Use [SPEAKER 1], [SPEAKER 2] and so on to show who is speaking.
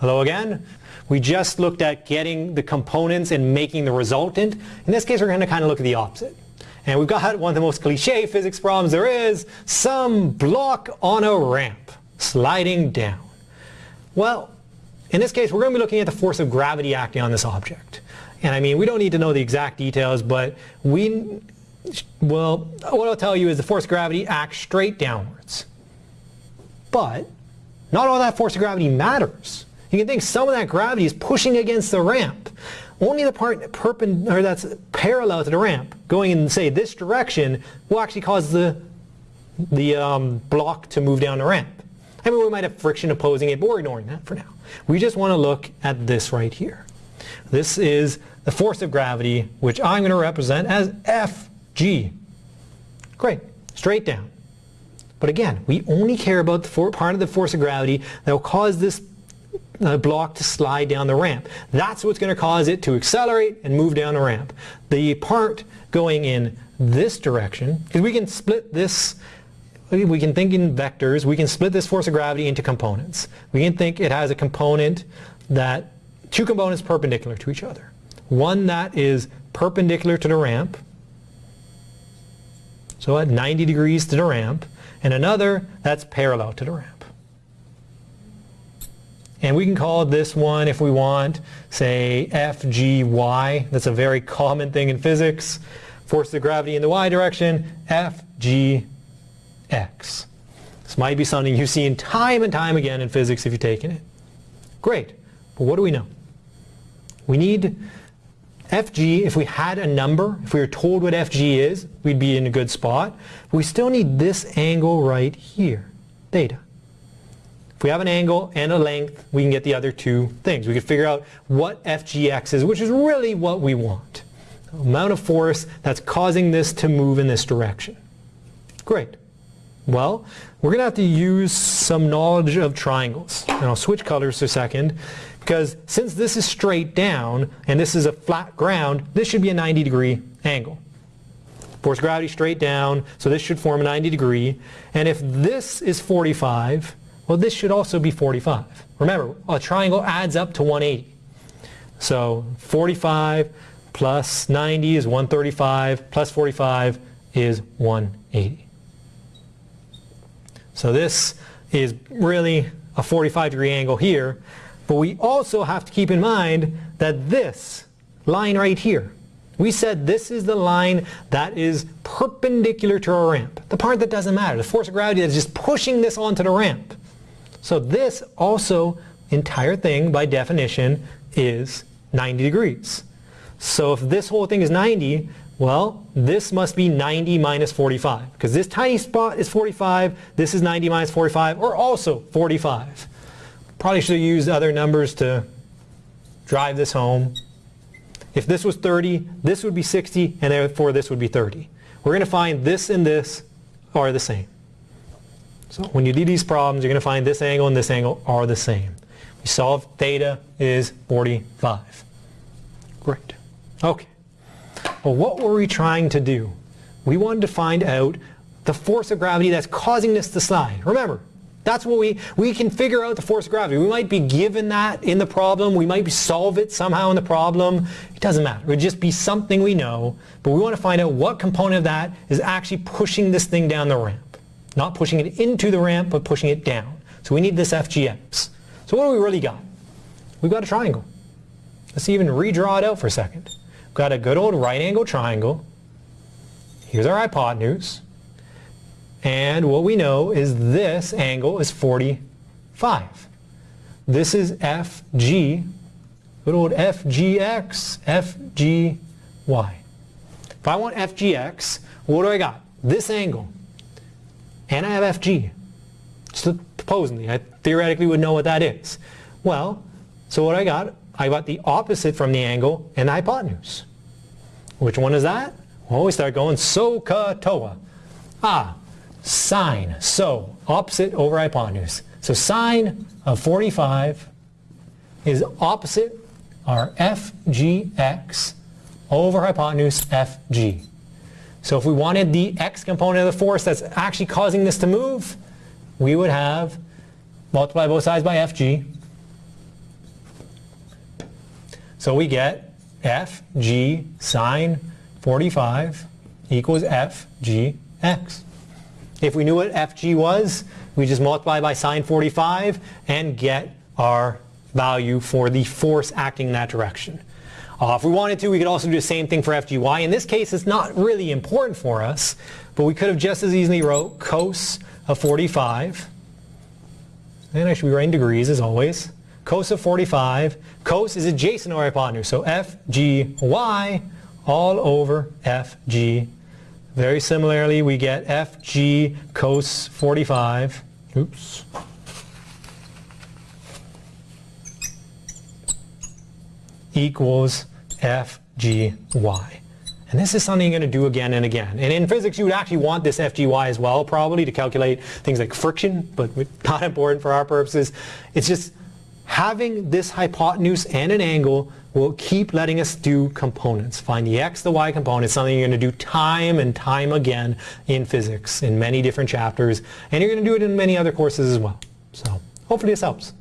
[SPEAKER 1] Hello again. We just looked at getting the components and making the resultant. In this case, we're going to kind of look at the opposite. And we've got one of the most cliche physics problems there is, some block on a ramp sliding down. Well, in this case, we're going to be looking at the force of gravity acting on this object. And I mean, we don't need to know the exact details, but we, well, what I'll tell you is the force of gravity acts straight downwards. But not all that force of gravity matters. You can think some of that gravity is pushing against the ramp. Only the part that's parallel to the ramp, going in, say, this direction, will actually cause the, the um, block to move down the ramp. I mean, we might have friction opposing it, but we're ignoring that for now. We just want to look at this right here. This is the force of gravity, which I'm going to represent as Fg. Great, straight down. But again, we only care about the part of the force of gravity that will cause this uh, block to slide down the ramp. That's what's going to cause it to accelerate and move down the ramp. The part going in this direction, because we can split this, we can think in vectors, we can split this force of gravity into components. We can think it has a component that, two components perpendicular to each other. One that is perpendicular to the ramp, so at 90 degrees to the ramp, and another that's parallel to the ramp. And we can call this one, if we want, say FGY. That's a very common thing in physics. Force of gravity in the y direction, FGX. This might be something you've seen time and time again in physics if you've taken it. Great. But what do we know? We need FG, if we had a number, if we were told what FG is, we'd be in a good spot. We still need this angle right here, theta. If we have an angle and a length, we can get the other two things. We can figure out what FGX is, which is really what we want. The amount of force that's causing this to move in this direction. Great. Well, we're going to have to use some knowledge of triangles. And I'll switch colors for a second because since this is straight down and this is a flat ground, this should be a 90 degree angle. Force gravity straight down, so this should form a 90 degree. And if this is 45, well this should also be 45. Remember, a triangle adds up to 180. So 45 plus 90 is 135, plus 45 is 180. So this is really a 45 degree angle here. But we also have to keep in mind that this line right here, we said this is the line that is perpendicular to our ramp. The part that doesn't matter, the force of gravity that's just pushing this onto the ramp. So this also, entire thing by definition, is 90 degrees. So if this whole thing is 90, well, this must be 90 minus 45. Because this tiny spot is 45, this is 90 minus 45, or also 45. Probably should have used other numbers to drive this home. If this was 30, this would be 60, and therefore this would be 30. We're going to find this and this are the same. So when you do these problems, you're going to find this angle and this angle are the same. We solve theta is 45. Great. Okay. Well, what were we trying to do? We wanted to find out the force of gravity that's causing this to slide. Remember, that's what we, we can figure out the force of gravity. We might be given that in the problem. We might solve it somehow in the problem. It doesn't matter. It would just be something we know, but we want to find out what component of that is actually pushing this thing down the ramp. Not pushing it into the ramp, but pushing it down. So we need this FGX. So what do we really got? We've got a triangle. Let's even redraw it out for a second. We've got a good old right angle triangle. Here's our hypotenuse. And what we know is this angle is 45. This is FG, good old FGX, FGY. If I want FGX, what do I got? This angle. And I have FG. Supposedly, I theoretically would know what that is. Well, so what I got? I got the opposite from the angle and the hypotenuse. Which one is that? Well, we start going SOHCAHTOA. Ah, sine. So opposite over hypotenuse. So sine of 45 is opposite our FGX over hypotenuse FG. So if we wanted the x component of the force that's actually causing this to move, we would have multiply both sides by FG So we get FG sine 45 equals FGX. If we knew what FG was, we just multiply by sine 45 and get our value for the force acting in that direction. Uh, if we wanted to, we could also do the same thing for FGY. In this case, it's not really important for us, but we could have just as easily wrote cos of 45. And I should be writing degrees as always. Cos of 45. Cos is adjacent our hypotenuse, so FGY all over FG. Very similarly, we get FG cos 45. Oops. Equals FGY. And this is something you're going to do again and again. And in physics, you would actually want this FGY as well, probably, to calculate things like friction, but not important for our purposes. It's just having this hypotenuse and an angle will keep letting us do components. Find the x, the y component, something you're going to do time and time again in physics in many different chapters. And you're going to do it in many other courses as well. So hopefully this helps.